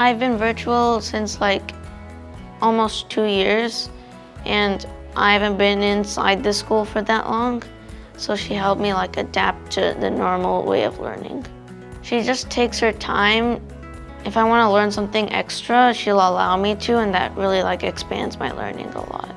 I've been virtual since like almost two years and I haven't been inside the school for that long. So she helped me like adapt to the normal way of learning. She just takes her time. If I want to learn something extra, she'll allow me to and that really like expands my learning a lot.